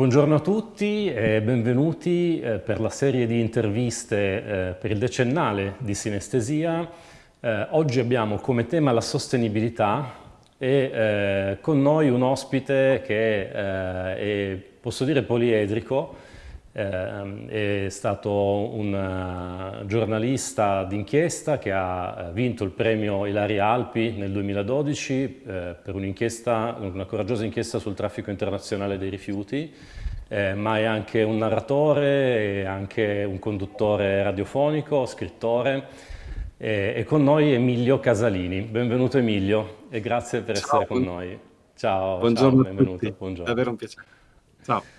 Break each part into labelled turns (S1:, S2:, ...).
S1: Buongiorno a tutti e benvenuti eh, per la serie di interviste eh, per il decennale di sinestesia. Eh, oggi abbiamo come tema la sostenibilità e con noi un ospite che è, posso dire, poliedrico, eh, è stato un uh, giornalista d'inchiesta che ha eh, vinto il premio Ilaria Alpi nel 2012 eh, per un'inchiesta, una coraggiosa inchiesta sul traffico internazionale dei rifiuti, eh, ma è anche un narratore, è anche un conduttore radiofonico, scrittore. Eh, e con noi Emilio Casalini. Benvenuto Emilio e grazie per ciao, essere con noi. Ciao,
S2: buongiorno
S1: ciao,
S2: benvenuto. Buongiorno. Davvero un piacere. Ciao.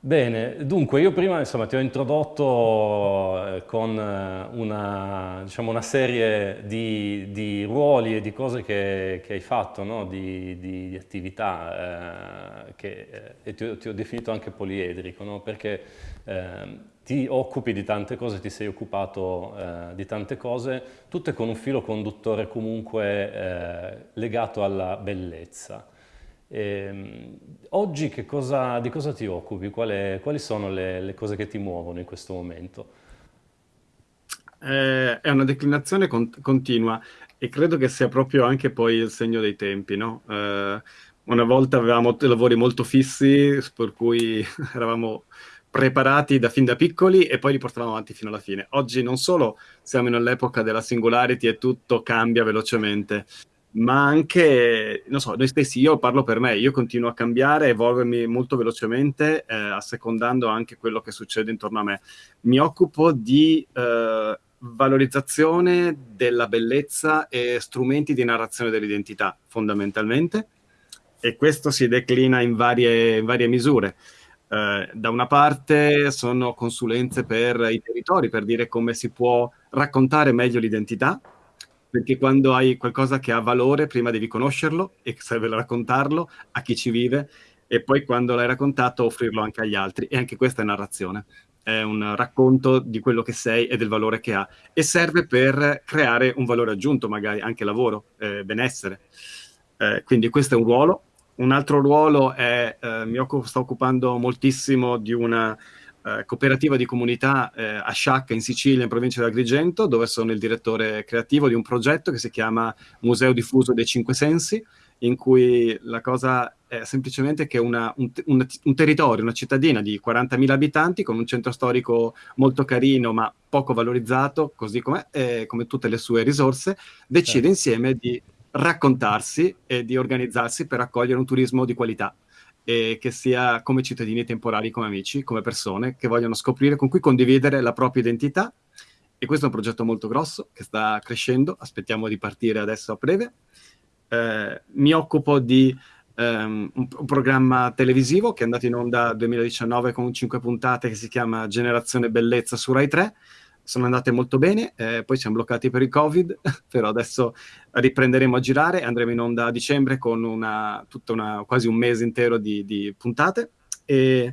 S1: Bene, dunque io prima insomma, ti ho introdotto eh, con eh, una, diciamo, una serie di, di, ruoli e di cose che, che hai fatto, no? di, di, di, attività, eh, che, eh, e ti, ti, ho definito anche poliedrico, no? perché eh, ti occupi di tante cose, ti sei occupato eh, di tante cose, tutte con un filo conduttore comunque legato alla bellezza. E, ehm, oggi cosa, di cosa ti occupi? Quali, quali sono le, le, cose che ti muovono in questo momento?
S2: Eh, è una declinazione con, continua e credo che sia proprio anche poi il segno dei tempi, no? eh, una volta avevamo lavori molto fissi, per cui eravamo preparati da fin da piccoli e poi li portavamo avanti fino alla fine. Oggi non solo siamo nell'epoca della singularity e tutto cambia velocemente, ma anche, non so, noi stessi, io parlo per me, io continuo a cambiare, evolvermi molto velocemente, eh, assecondando anche quello che succede intorno a me. Mi occupo di eh, valorizzazione della bellezza e strumenti di narrazione dell'identità, fondamentalmente, e questo si declina in varie, in varie misure. Eh, da una parte sono consulenze per i territori, per dire come si può raccontare meglio l'identità, perché quando hai qualcosa che ha valore, prima devi conoscerlo e serve raccontarlo a chi ci vive, e poi quando l'hai raccontato offrirlo anche agli altri. E anche questa è narrazione. È un racconto di quello che sei e del valore che ha. E serve per creare un valore aggiunto, magari anche lavoro, eh, benessere. Eh, quindi questo è un ruolo. Un altro ruolo è, eh, mi occupo, sto occupando moltissimo di una eh, cooperativa di comunità eh, a Sciacca in Sicilia, in provincia di Agrigento, dove sono il direttore creativo di un progetto che si chiama Museo Diffuso dei Cinque Sensi, in cui la cosa è semplicemente che una, un, un, un, territorio, una cittadina di 40.000 abitanti con un centro storico molto carino ma poco valorizzato, così come, eh, come tutte le sue risorse, decide certo. insieme di raccontarsi e di organizzarsi per accogliere un turismo di qualità e che sia come cittadini temporali, come amici, come persone che vogliono scoprire, con cui condividere la propria identità. E questo è un progetto molto grosso che sta crescendo, aspettiamo di partire adesso a breve. Eh, mi occupo di um, un, un, programma televisivo che è andato in onda nel 2019 con cinque puntate che si chiama Generazione Bellezza su Rai 3, sono andate molto bene, eh, poi siamo bloccati per il Covid, però adesso riprenderemo a girare, andremo in onda a dicembre con una, una, quasi un mese intero di, di puntate. E,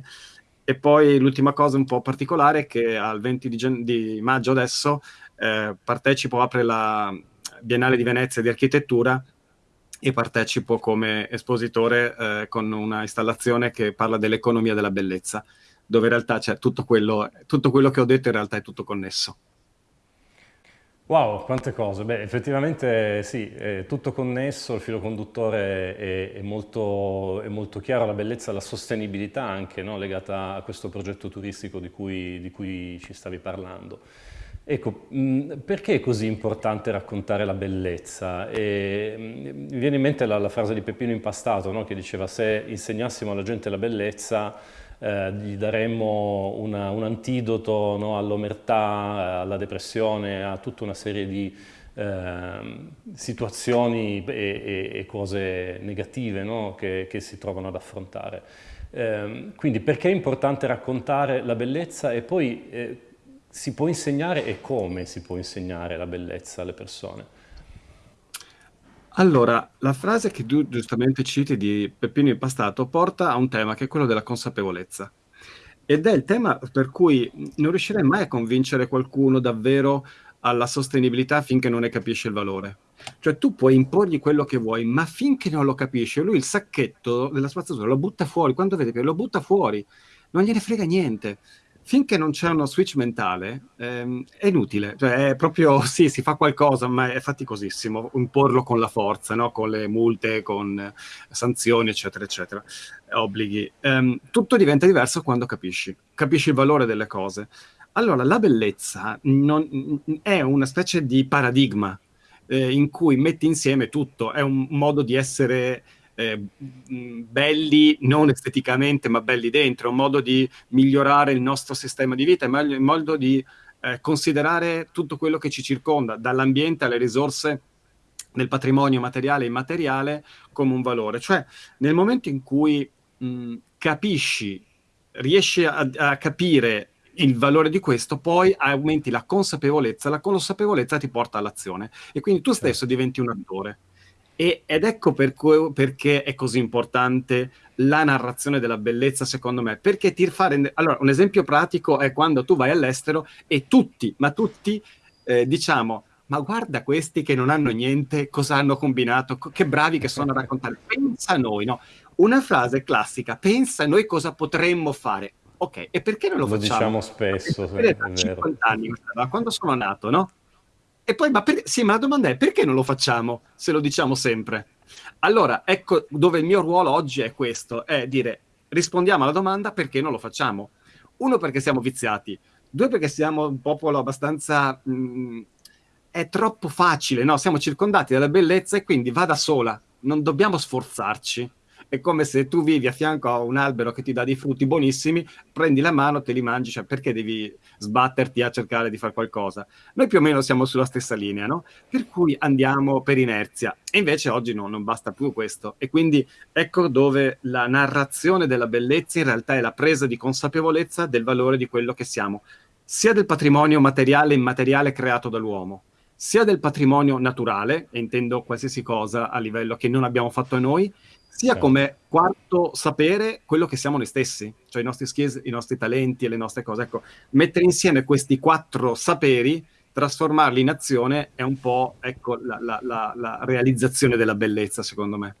S2: e, poi l'ultima cosa un po' particolare è che al 20 di, di maggio adesso eh, partecipo, apre la Biennale di Venezia di Architettura e partecipo come espositore eh, con una installazione che parla dell'economia della bellezza dove in realtà c'è tutto quello, tutto quello che ho detto in realtà è tutto connesso.
S1: Wow, quante cose. Beh, effettivamente sì, è tutto connesso, il filo conduttore è, è, molto, è molto, chiaro, la bellezza, la sostenibilità anche no? legata a questo progetto turistico di cui, di cui ci stavi parlando. Ecco, perché è così importante raccontare la bellezza? E, mi viene in mente la, la frase di Peppino Impastato no? che diceva se insegnassimo alla gente la bellezza eh, gli daremmo una, un antidoto no, all'omertà, alla depressione, a tutta una serie di eh, situazioni e, e, e, cose negative no, che, che, si trovano ad affrontare. Eh, quindi perché è importante raccontare la bellezza e poi eh, si può insegnare e come si può insegnare la bellezza alle persone?
S2: Allora, la frase che tu giustamente citi di Peppino Impastato porta a un tema che è quello della consapevolezza. Ed è il tema per cui non riuscirei mai a convincere qualcuno davvero alla sostenibilità finché non ne capisce il valore. Cioè tu puoi imporgli quello che vuoi, ma finché non lo capisce, lui il sacchetto della spazzatura lo butta fuori, quando vede che lo butta fuori, non gliene frega niente finché non c'è uno switch mentale ehm, è inutile, cioè è proprio sì, si fa qualcosa, ma è faticosissimo imporlo con la forza, no? con le multe, con sanzioni, eccetera, eccetera, obblighi. Ehm, tutto diventa diverso quando capisci, capisci il valore delle cose. Allora, la bellezza non, è una specie di paradigma eh, in cui metti insieme tutto, è un modo di essere eh, belli non esteticamente ma belli dentro, un modo di migliorare il nostro sistema di vita, un modo di eh, considerare tutto quello che ci circonda, dall'ambiente alle risorse del patrimonio materiale e immateriale come un valore. Cioè nel momento in cui mh, capisci, riesci a, a capire il valore di questo, poi aumenti la consapevolezza, la consapevolezza ti porta all'azione e quindi tu stesso certo. diventi un attore. E, ed ecco per cui, perché è così importante la narrazione della bellezza, secondo me. Perché ti fare. Allora, un esempio pratico è quando tu vai all'estero e tutti, ma tutti, eh, diciamo, ma guarda questi che non hanno niente, cosa hanno combinato, che bravi che sono a raccontare. Pensa a noi, no? Una frase classica, pensa a noi cosa potremmo fare. Ok, e perché non lo, lo
S1: facciamo? Lo diciamo spesso, sì, è
S2: 50 anni, quando sono nato, no? E poi, ma per... sì, ma la domanda è perché non lo facciamo se lo diciamo sempre? Allora, ecco dove il mio ruolo oggi è questo, è dire rispondiamo alla domanda perché non lo facciamo. Uno, perché siamo viziati. Due, perché siamo un popolo abbastanza... Mh, mm, è troppo facile, no? Siamo circondati dalla bellezza e quindi va da sola. Non dobbiamo sforzarci è come se tu vivi a fianco a un albero che ti dà dei frutti buonissimi, prendi la mano, te li mangi, cioè perché devi sbatterti a cercare di fare qualcosa? Noi più o meno siamo sulla stessa linea, no? Per cui andiamo per inerzia. E invece oggi no, non basta più questo. E quindi ecco dove la narrazione della bellezza in realtà è la presa di consapevolezza del valore di quello che siamo, sia del patrimonio materiale e immateriale creato dall'uomo, sia del patrimonio naturale, e intendo qualsiasi cosa a livello che non abbiamo fatto noi, sia certo. come quarto sapere quello che siamo noi stessi, cioè i nostri skills, i nostri talenti e le nostre cose. Ecco, mettere insieme questi quattro saperi, trasformarli in azione è un po' ecco, la, la, la, la realizzazione della bellezza, secondo me.